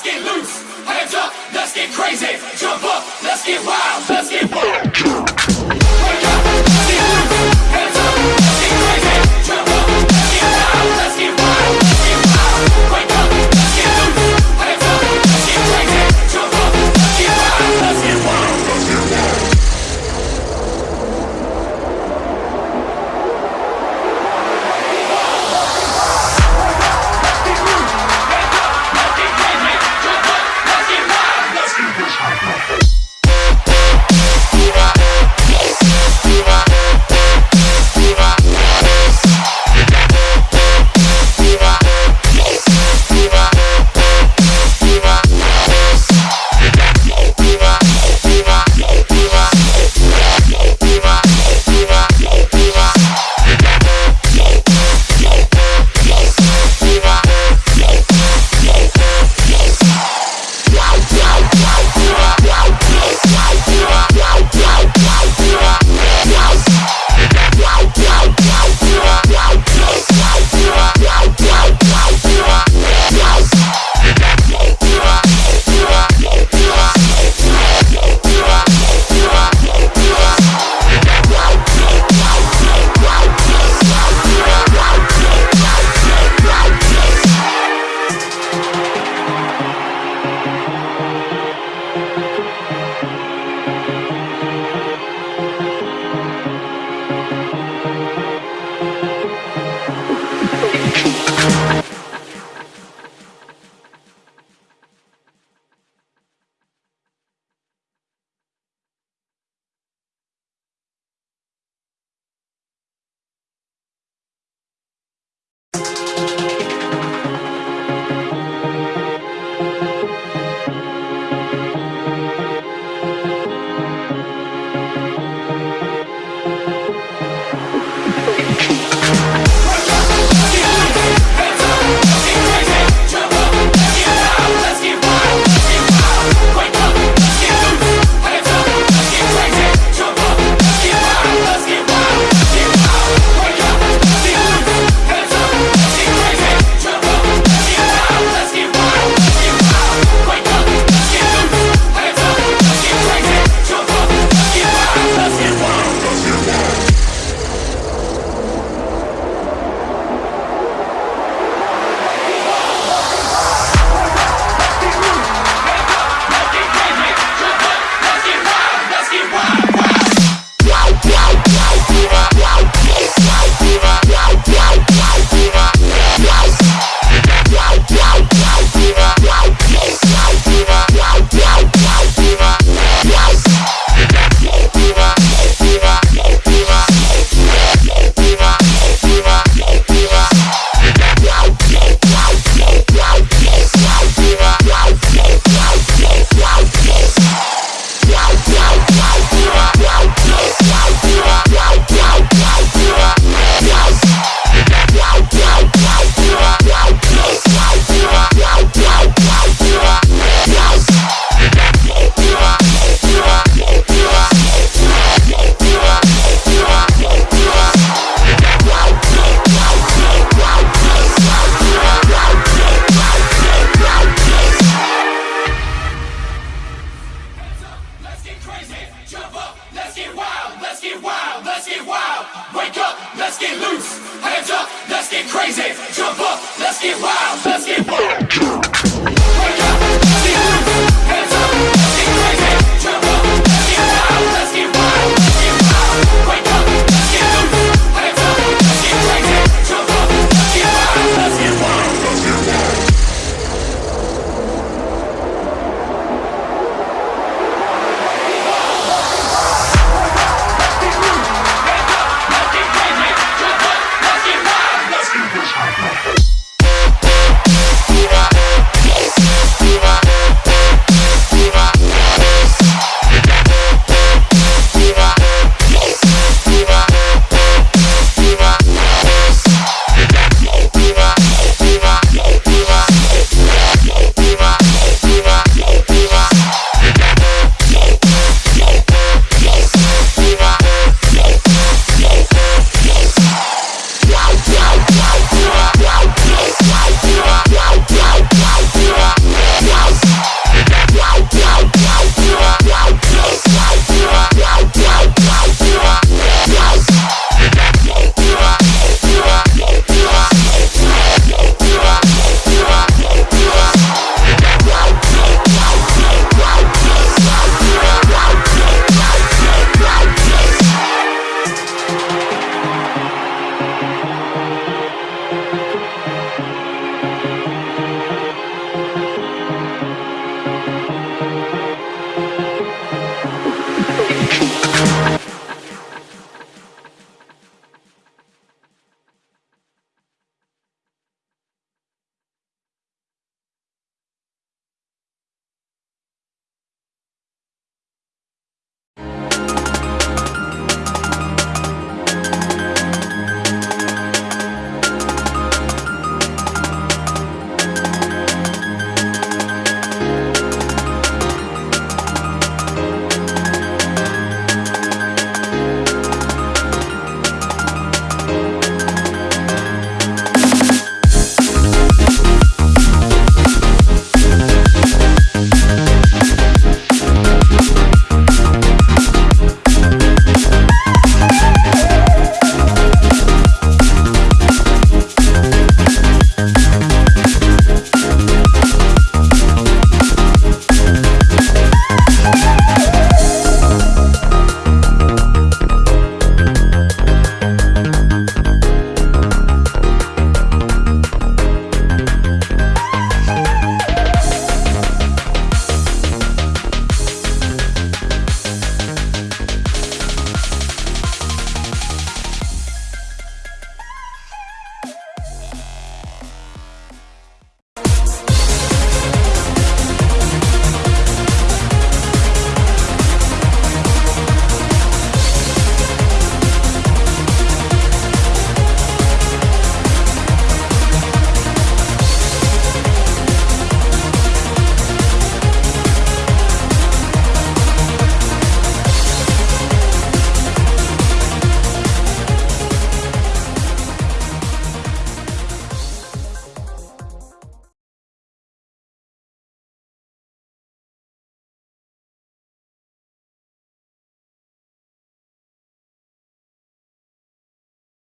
let's get loose. Hands up, let's get crazy. Jump up, let's get wild, let's get wild.